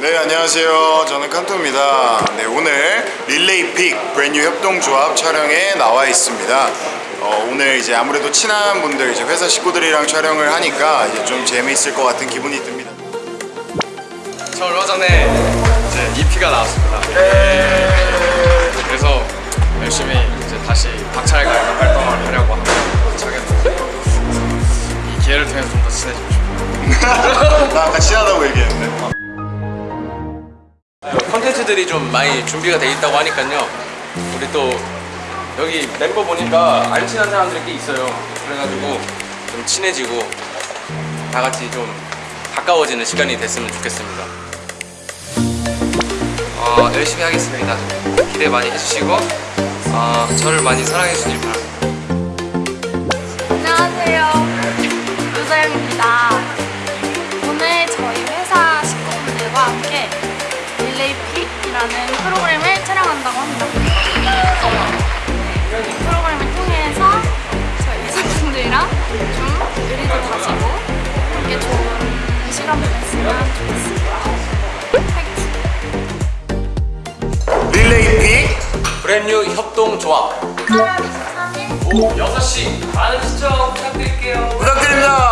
네 안녕하세요. 저는 칸토입니다. 네 오늘 릴레이 픽 브랜뉴 협동조합 촬영에 나와 있습니다. 어, 오늘 이제 아무래도 친한 분들 이제 회사 식구들이랑 촬영을 하니까 이제 좀 재미있을 것 같은 기분이 듭니다. 저 얼마 전에 이제 EP가 나왔습니다. 그래서 열심히 이제 다시 박차일과 활동을 하려고 했는데 이 기회를 통해서 좀 더 친해지고 싶어요. 나 아까 친하다고 컨텐츠들이 좀 많이 준비가 돼 있다고 하니까요. 우리 또 여기 멤버 보니까 안 친한 사람들이 꽤 있어요. 그래가지고 좀 친해지고 다 같이 좀 가까워지는 시간이 됐으면 좋겠습니다. 어, 열심히 하겠습니다. 기대 많이 해주시고 어, 저를 많이 사랑해 주길 바랍니다. 안녕하세요. 유서영입니다. 한다고 합니다. 이 프로그램을 통해서 저희 회사분들이랑 좀 의리도 다지고 함께 좋은 시간 보냈으면 좋겠습니다. 릴레이 픽 브랜뉴 협동조합 8월 23일 오후 6시 많은 시청 부탁드릴게요. 부탁드립니다